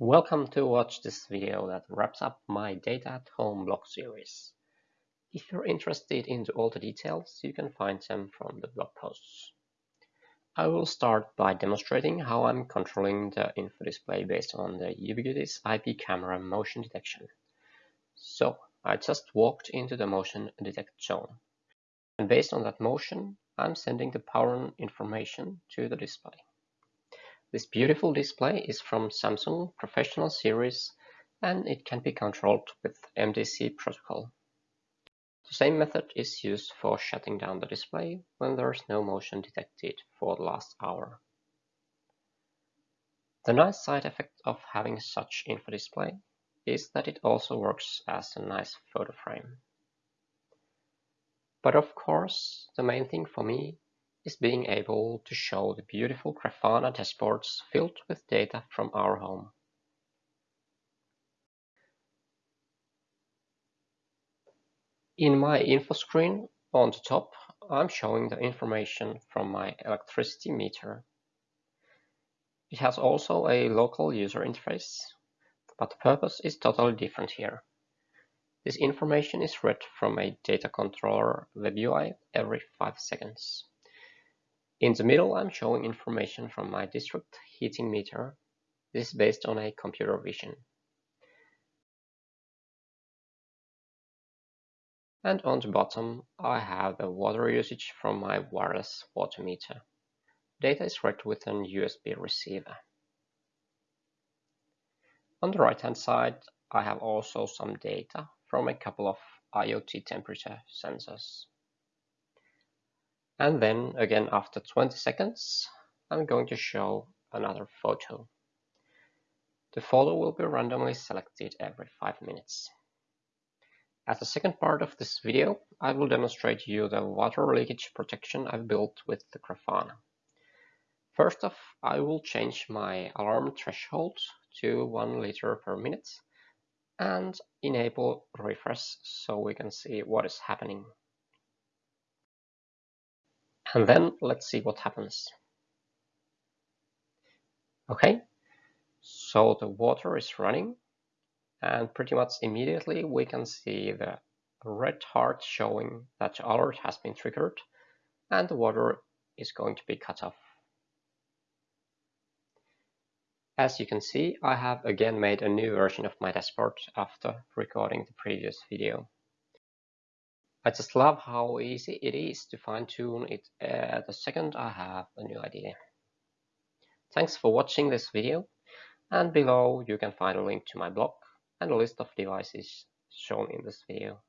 Welcome to watch this video that wraps up my Data at Home blog series. If you're interested in all the details, you can find them from the blog posts. I will start by demonstrating how I'm controlling the info display based on the Ubiquiti IP camera motion detection. So, I just walked into the motion detect zone. And based on that motion, I'm sending the power on information to the display. This beautiful display is from Samsung Professional series and it can be controlled with MDC protocol. The same method is used for shutting down the display when there is no motion detected for the last hour. The nice side effect of having such info display is that it also works as a nice photo frame. But of course, the main thing for me is being able to show the beautiful Grafana dashboards filled with data from our home. In my info screen on the top, I'm showing the information from my electricity meter. It has also a local user interface, but the purpose is totally different here. This information is read from a data controller web UI every 5 seconds. In the middle, I'm showing information from my district heating meter. This is based on a computer vision. And on the bottom, I have the water usage from my wireless water meter. Data is read with an USB receiver. On the right hand side, I have also some data from a couple of IoT temperature sensors. And then again after 20 seconds, I'm going to show another photo. The photo will be randomly selected every 5 minutes. As the second part of this video, I will demonstrate you the water leakage protection I've built with the Grafana. First off, I will change my alarm threshold to 1 liter per minute and enable refresh so we can see what is happening. And then let's see what happens. Okay, so the water is running and pretty much immediately we can see the red heart showing that alert has been triggered and the water is going to be cut off. As you can see, I have again made a new version of my dashboard after recording the previous video. I just love how easy it is to fine-tune it uh, the second I have a new idea. Thanks for watching this video and below you can find a link to my blog and a list of devices shown in this video.